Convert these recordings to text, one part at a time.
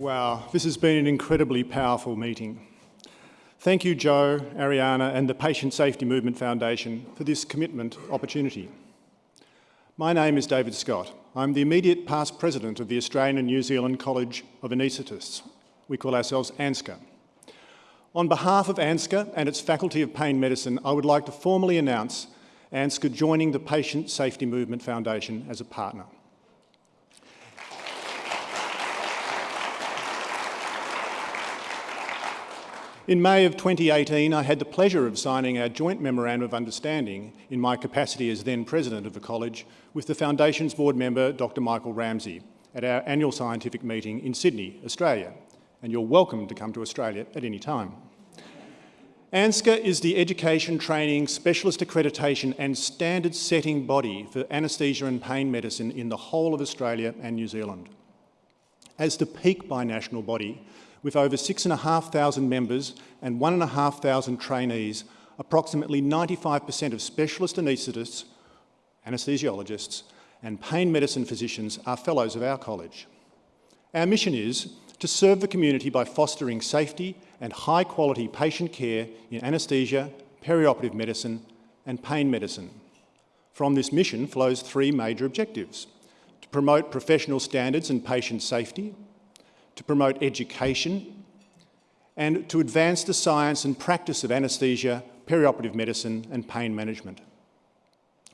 Wow, this has been an incredibly powerful meeting. Thank you, Joe, Ariana and the Patient Safety Movement Foundation for this commitment opportunity. My name is David Scott. I'm the immediate past president of the Australian and New Zealand College of Anaesthetists. We call ourselves ANZCA. On behalf of ANZCA and its Faculty of Pain Medicine, I would like to formally announce ANZCA joining the Patient Safety Movement Foundation as a partner. In May of 2018, I had the pleasure of signing our joint memorandum of understanding in my capacity as then president of the college with the Foundation's board member, Dr Michael Ramsey, at our annual scientific meeting in Sydney, Australia. And you're welcome to come to Australia at any time. ANZCA is the education, training, specialist accreditation and standard setting body for anaesthesia and pain medicine in the whole of Australia and New Zealand. As the peak binational body, with over 6,500 members and 1,500 trainees, approximately 95% of specialist anaesthetists, anaesthesiologists and pain medicine physicians are fellows of our college. Our mission is to serve the community by fostering safety and high quality patient care in anaesthesia, perioperative medicine and pain medicine. From this mission flows three major objectives. To promote professional standards and patient safety, to promote education and to advance the science and practice of anaesthesia, perioperative medicine and pain management.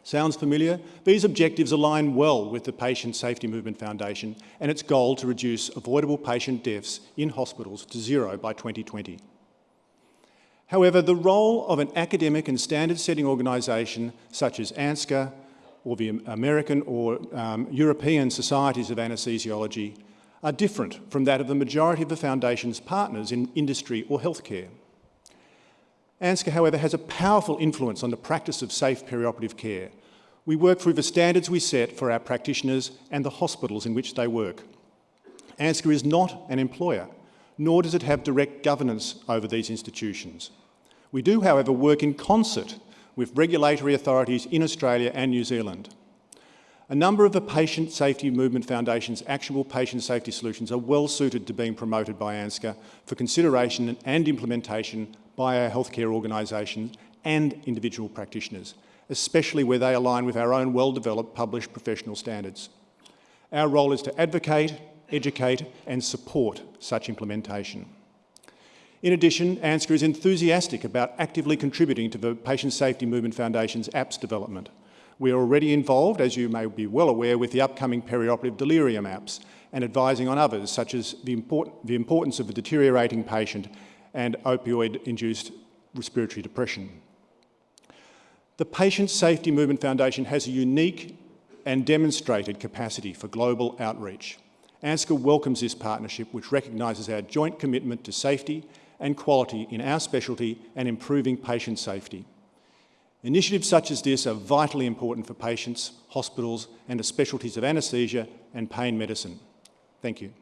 Sounds familiar? These objectives align well with the Patient Safety Movement Foundation and its goal to reduce avoidable patient deaths in hospitals to zero by 2020. However, the role of an academic and standard-setting organisation such as ANZCA or the American or um, European Societies of Anaesthesiology are different from that of the majority of the Foundation's partners in industry or healthcare. ANZCA, however, has a powerful influence on the practice of safe perioperative care. We work through the standards we set for our practitioners and the hospitals in which they work. ANZCA is not an employer, nor does it have direct governance over these institutions. We do, however, work in concert with regulatory authorities in Australia and New Zealand. A number of the Patient Safety Movement Foundation's actionable patient safety solutions are well suited to being promoted by ANZCA for consideration and implementation by our healthcare organisations and individual practitioners, especially where they align with our own well-developed published professional standards. Our role is to advocate, educate and support such implementation. In addition, ANZCA is enthusiastic about actively contributing to the Patient Safety Movement Foundation's apps development. We are already involved, as you may be well aware, with the upcoming perioperative delirium apps and advising on others, such as the, import the importance of a deteriorating patient and opioid-induced respiratory depression. The Patient Safety Movement Foundation has a unique and demonstrated capacity for global outreach. ANZCA welcomes this partnership, which recognises our joint commitment to safety and quality in our specialty and improving patient safety. Initiatives such as this are vitally important for patients, hospitals and the specialties of anaesthesia and pain medicine. Thank you.